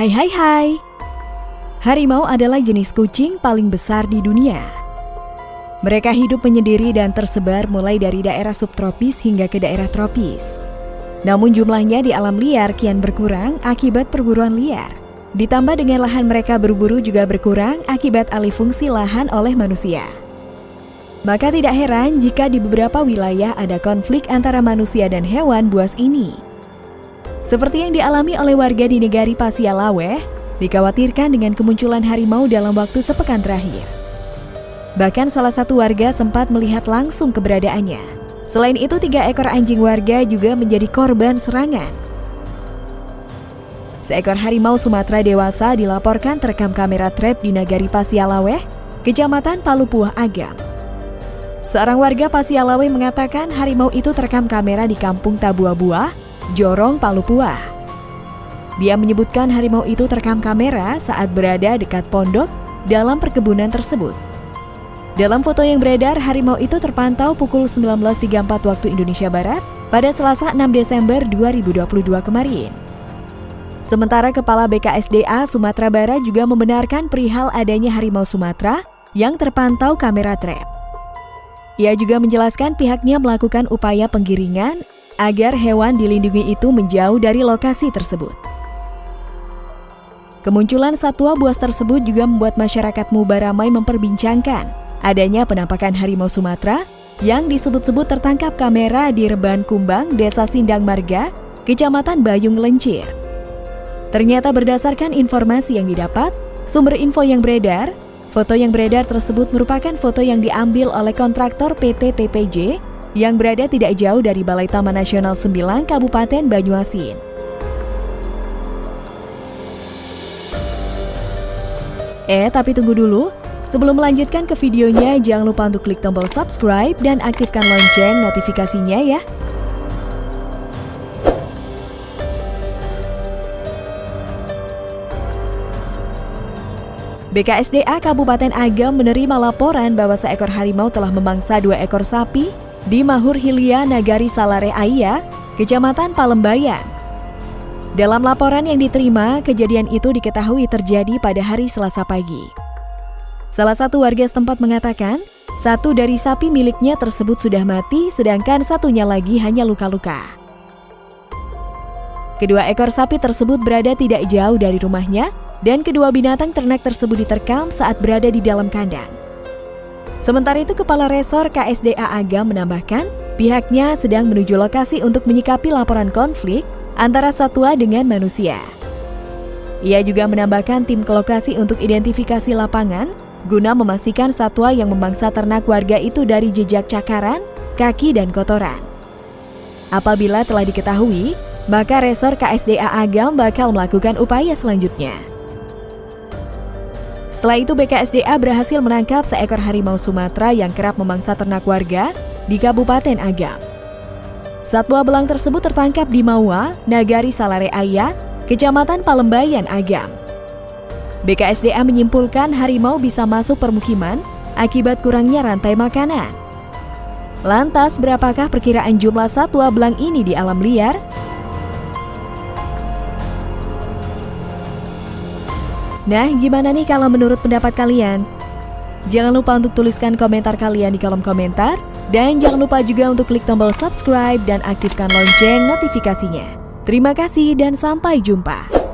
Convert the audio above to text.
Hai hai hai. Harimau adalah jenis kucing paling besar di dunia. Mereka hidup menyendiri dan tersebar mulai dari daerah subtropis hingga ke daerah tropis. Namun jumlahnya di alam liar kian berkurang akibat perburuan liar. Ditambah dengan lahan mereka berburu juga berkurang akibat alih fungsi lahan oleh manusia. Maka tidak heran jika di beberapa wilayah ada konflik antara manusia dan hewan buas ini. Seperti yang dialami oleh warga di negari Pasialaweh, dikhawatirkan dengan kemunculan harimau dalam waktu sepekan terakhir. Bahkan salah satu warga sempat melihat langsung keberadaannya. Selain itu, tiga ekor anjing warga juga menjadi korban serangan. Seekor harimau Sumatera dewasa dilaporkan terekam kamera trap di Nagari Pasialaweh, Kecamatan Palupuah Agam. Seorang warga Pasialaweh mengatakan harimau itu terekam kamera di Kampung Tabua-Buah, Jorong Palupuah. Dia menyebutkan harimau itu terekam kamera saat berada dekat pondok dalam perkebunan tersebut. Dalam foto yang beredar, harimau itu terpantau pukul 19.34 waktu Indonesia Barat pada Selasa 6 Desember 2022 kemarin. Sementara Kepala BKSDA Sumatera Barat juga membenarkan perihal adanya harimau Sumatera yang terpantau kamera trap. Ia juga menjelaskan pihaknya melakukan upaya penggiringan agar hewan dilindungi itu menjauh dari lokasi tersebut. Kemunculan satwa buas tersebut juga membuat masyarakat Mubaramai memperbincangkan adanya penampakan harimau Sumatera yang disebut-sebut tertangkap kamera di Reban Kumbang, Desa Sindang Marga, Kecamatan Bayung Lencir. Ternyata berdasarkan informasi yang didapat, sumber info yang beredar, foto yang beredar tersebut merupakan foto yang diambil oleh kontraktor PT TPJ yang berada tidak jauh dari Balai Taman Nasional 9 Kabupaten Banyuasin. Eh, tapi tunggu dulu. Sebelum melanjutkan ke videonya, jangan lupa untuk klik tombol subscribe dan aktifkan lonceng notifikasinya ya. BKSDA Kabupaten Agam menerima laporan bahwa seekor harimau telah memangsa dua ekor sapi di Mahur Hilia Nagari Salare Aya, Kecamatan Palembayan. Dalam laporan yang diterima, kejadian itu diketahui terjadi pada hari Selasa pagi. Salah satu warga setempat mengatakan, satu dari sapi miliknya tersebut sudah mati, sedangkan satunya lagi hanya luka-luka. Kedua ekor sapi tersebut berada tidak jauh dari rumahnya, dan kedua binatang ternak tersebut diterkam saat berada di dalam kandang. Sementara itu, Kepala Resor KSDA Agam menambahkan, pihaknya sedang menuju lokasi untuk menyikapi laporan konflik antara satwa dengan manusia. Ia juga menambahkan tim ke lokasi untuk identifikasi lapangan guna memastikan satwa yang memangsa ternak warga itu dari jejak cakaran, kaki, dan kotoran. Apabila telah diketahui, maka Resor KSDA Agam bakal melakukan upaya selanjutnya. Setelah itu BKSDA berhasil menangkap seekor harimau Sumatera yang kerap memangsa ternak warga di Kabupaten Agam. Satwa belang tersebut tertangkap di Mawa, Nagari Salare Aya, Kecamatan Palembayan, Agam. BKSDA menyimpulkan harimau bisa masuk permukiman akibat kurangnya rantai makanan. Lantas, berapakah perkiraan jumlah satwa belang ini di alam liar? Nah, gimana nih kalau menurut pendapat kalian? Jangan lupa untuk tuliskan komentar kalian di kolom komentar. Dan jangan lupa juga untuk klik tombol subscribe dan aktifkan lonceng notifikasinya. Terima kasih dan sampai jumpa.